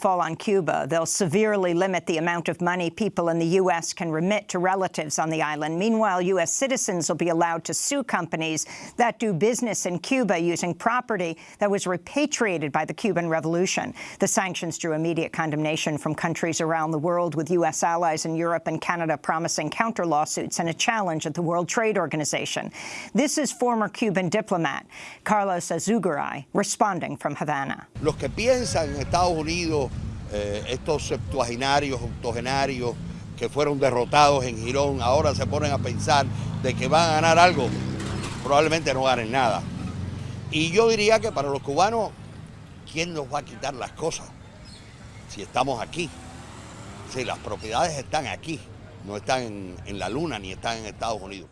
fall on Cuba. They'll severely limit the amount of money people in the U.S. can remit to relatives on the island. Meanwhile, U.S. citizens will be allowed to sue companies that do business in Cuba using property that was repatriated by the Cuban Revolution. The sanctions drew immediate condemnation from countries around the world, with U.S. allies in Europe and Canada promising counter-lawsuits and a challenge at the World Trade Organization. This is former Cuban diplomat Carlos Alzugaray responding from Havana. Los que piensan en Estados Unidos, eh, estos septuagenarios, octogenarios que fueron derrotados en Girón, ahora se ponen a pensar de que van a ganar algo, probablemente no ganen nada. Y yo diría que para los cubanos, ¿quién nos va a quitar las cosas? Si estamos aquí, si las propiedades están aquí, no están en, en la luna ni están en Estados Unidos.